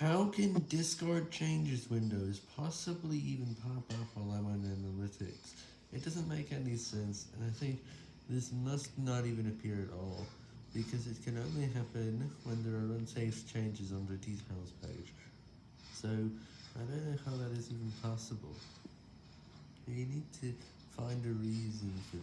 How can discard changes windows possibly even pop up while I'm on analytics? It doesn't make any sense, and I think this must not even appear at all, because it can only happen when there are unsafe changes on the details page. So, I don't know how that is even possible. You need to find a reason for.